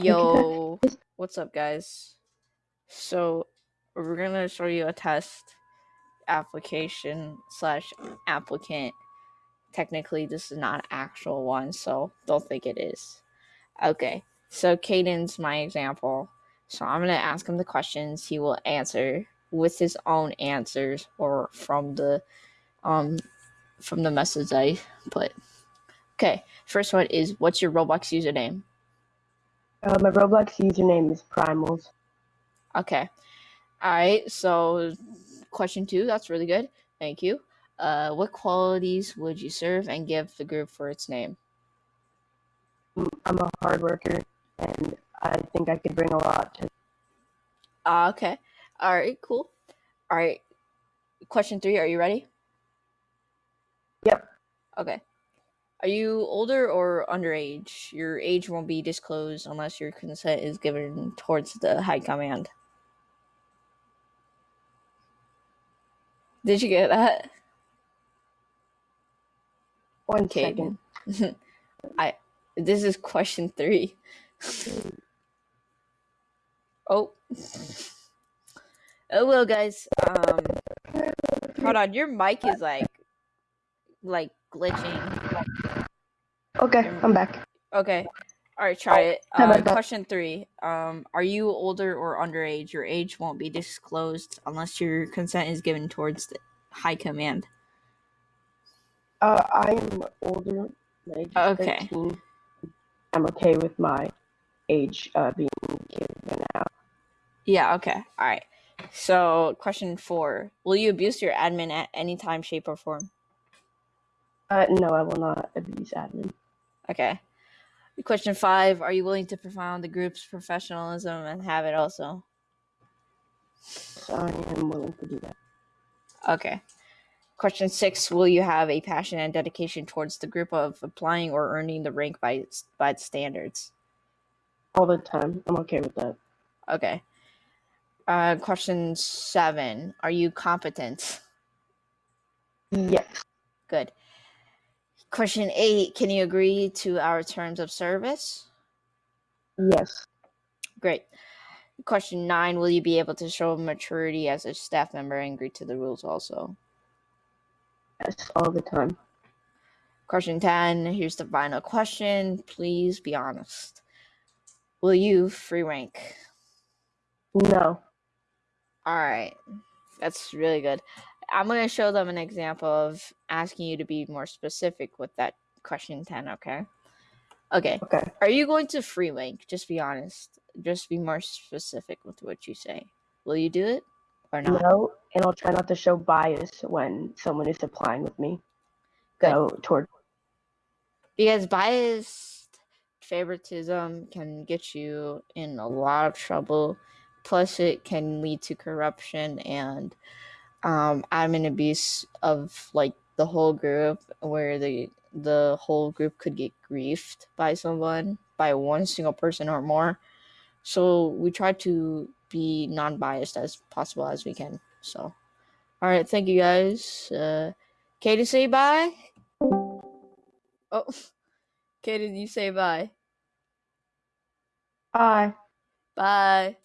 Yo, what's up, guys? So, we're gonna show you a test application slash applicant. Technically, this is not an actual one, so don't think it is. Okay, so Caden's my example. So I'm gonna ask him the questions. He will answer with his own answers or from the um from the message I put. Okay, first one is what's your Roblox username? Uh, my Roblox username is Primals. Okay. All right. So, question two. That's really good. Thank you. Uh, what qualities would you serve and give the group for its name? I'm a hard worker, and I think I could bring a lot to. Uh, okay. All right. Cool. All right. Question three. Are you ready? Yep. Okay. Are you older or underage? Your age won't be disclosed unless your consent is given towards the high command. Did you get that? One Okay. second. I this is question three. oh. Oh well guys. Um hold on, your mic is like like glitching. Okay, I'm back. Okay. Alright, try it. Uh, question three. Um are you older or underage? Your age won't be disclosed unless your consent is given towards the high command. Uh, I am older. Okay. 13. I'm okay with my age uh, being given out. Yeah, okay. All right. So, question four Will you abuse your admin at any time, shape, or form? Uh, no, I will not abuse admin. Okay. Question five Are you willing to profound the group's professionalism and have it also? So I am willing to do that. Okay. Question six Will you have a passion and dedication towards the group of applying or earning the rank by its, by its standards? All the time. I'm okay with that. Okay. Uh, question seven Are you competent? Yes. Good. Question eight Can you agree to our terms of service? Yes. Great. Question nine Will you be able to show maturity as a staff member and agree to the rules also? Yes. All the time. Question 10 Here's the final question. Please be honest. Will you free rank? No. All right. That's really good. I'm going to show them an example of asking you to be more specific with that question 10, okay? Okay. Okay. Are you going to free rank? Just be honest. Just be more specific with what you say. Will you do it or not? No, and I'll try not to show bias when someone is applying with me. Good. Go toward. because biased favoritism can get you in a lot of trouble plus it can lead to corruption and um admin abuse of like the whole group where the the whole group could get griefed by someone by one single person or more so we try to be non-biased as possible as we can so all right thank you guys uh katie say bye oh Katie, you say bye. Bye. Bye.